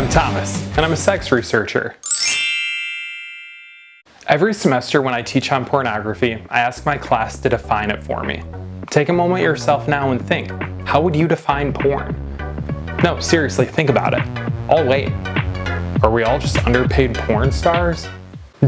I'm Thomas, and I'm a sex researcher. Every semester when I teach on pornography, I ask my class to define it for me. Take a moment yourself now and think, how would you define porn? No, seriously, think about it. I'll wait. Are we all just underpaid porn stars?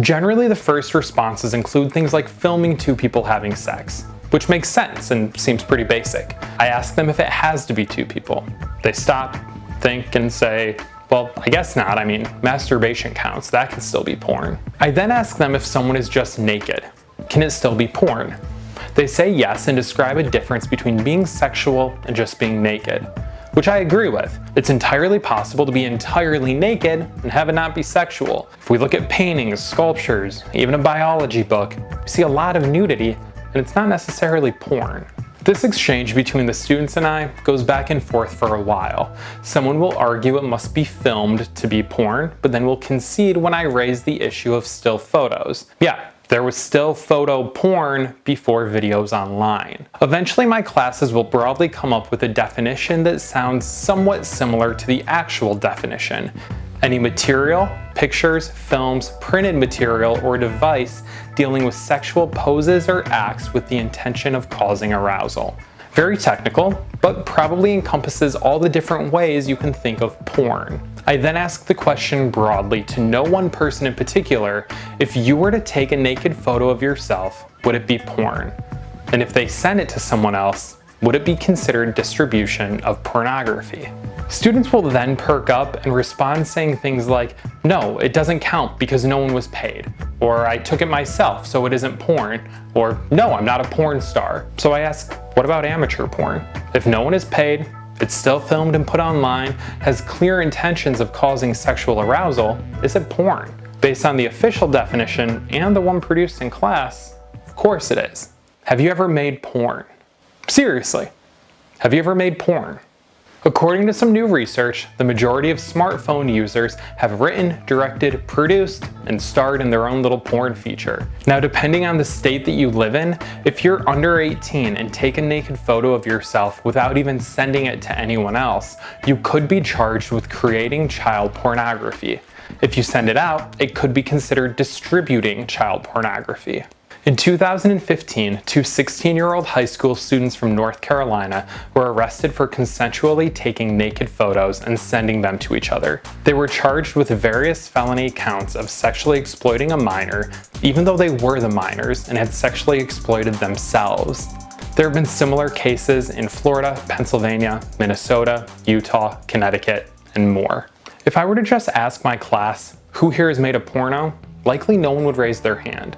Generally, the first responses include things like filming two people having sex, which makes sense and seems pretty basic. I ask them if it has to be two people. They stop, think, and say, well, I guess not. I mean, masturbation counts. That can still be porn. I then ask them if someone is just naked. Can it still be porn? They say yes and describe a difference between being sexual and just being naked which I agree with. It's entirely possible to be entirely naked and have it not be sexual. If we look at paintings, sculptures, even a biology book, we see a lot of nudity and it's not necessarily porn. This exchange between the students and I goes back and forth for a while. Someone will argue it must be filmed to be porn, but then will concede when I raise the issue of still photos. Yeah, there was still photo porn before videos online. Eventually my classes will broadly come up with a definition that sounds somewhat similar to the actual definition. Any material, pictures, films, printed material, or device dealing with sexual poses or acts with the intention of causing arousal. Very technical, but probably encompasses all the different ways you can think of porn. I then ask the question broadly to no one person in particular, if you were to take a naked photo of yourself, would it be porn? And if they sent it to someone else, would it be considered distribution of pornography? Students will then perk up and respond saying things like, no, it doesn't count because no one was paid, or I took it myself so it isn't porn, or no, I'm not a porn star. So I ask, what about amateur porn? If no one is paid, it's still filmed and put online, has clear intentions of causing sexual arousal, is it porn? Based on the official definition and the one produced in class, of course it is. Have you ever made porn? Seriously, have you ever made porn? According to some new research, the majority of smartphone users have written, directed, produced, and starred in their own little porn feature. Now depending on the state that you live in, if you're under 18 and take a naked photo of yourself without even sending it to anyone else, you could be charged with creating child pornography. If you send it out, it could be considered distributing child pornography. In 2015, two 16-year-old high school students from North Carolina were arrested for consensually taking naked photos and sending them to each other. They were charged with various felony counts of sexually exploiting a minor, even though they were the minors and had sexually exploited themselves. There have been similar cases in Florida, Pennsylvania, Minnesota, Utah, Connecticut, and more. If I were to just ask my class, who here has made a porno? Likely no one would raise their hand.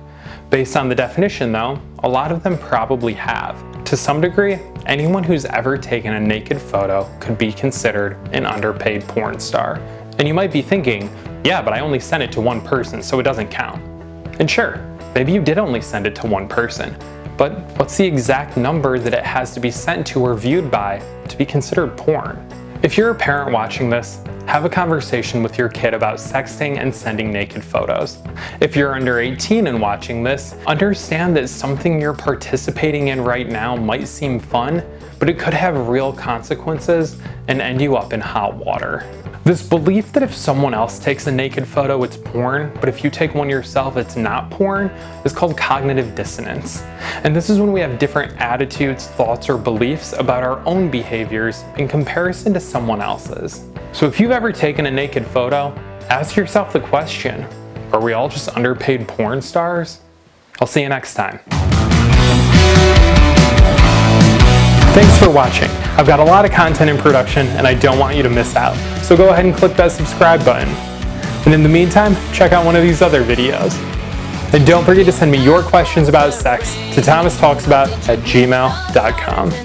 Based on the definition though, a lot of them probably have. To some degree, anyone who's ever taken a naked photo could be considered an underpaid porn star. And you might be thinking, yeah, but I only sent it to one person, so it doesn't count. And sure, maybe you did only send it to one person, but what's the exact number that it has to be sent to or viewed by to be considered porn? If you're a parent watching this, have a conversation with your kid about sexting and sending naked photos. If you're under 18 and watching this, understand that something you're participating in right now might seem fun, but it could have real consequences and end you up in hot water. This belief that if someone else takes a naked photo, it's porn, but if you take one yourself, it's not porn, is called cognitive dissonance. And this is when we have different attitudes, thoughts, or beliefs about our own behaviors in comparison to someone else's. So if you've ever taken a naked photo, ask yourself the question, are we all just underpaid porn stars? I'll see you next time. Thanks for watching. I've got a lot of content in production and I don't want you to miss out. So go ahead and click that subscribe button. And in the meantime, check out one of these other videos. And don't forget to send me your questions about sex to thomastalksabout at gmail.com.